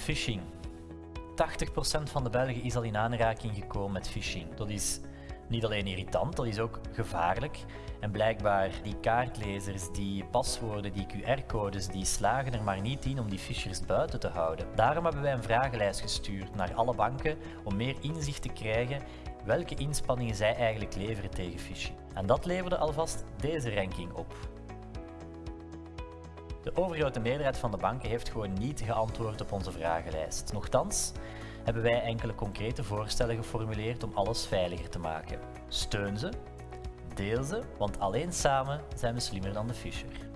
Phishing. 80% van de Belgen is al in aanraking gekomen met phishing. Dat is niet alleen irritant, dat is ook gevaarlijk. En blijkbaar die kaartlezers, die paswoorden, die QR-codes, die slagen er maar niet in om die phishers buiten te houden. Daarom hebben wij een vragenlijst gestuurd naar alle banken om meer inzicht te krijgen welke inspanningen zij eigenlijk leveren tegen phishing. En dat leverde alvast deze ranking op. De overgrote meerderheid van de banken heeft gewoon niet geantwoord op onze vragenlijst. Nochtans hebben wij enkele concrete voorstellen geformuleerd om alles veiliger te maken. Steun ze, deel ze, want alleen samen zijn we slimmer dan de Fisher.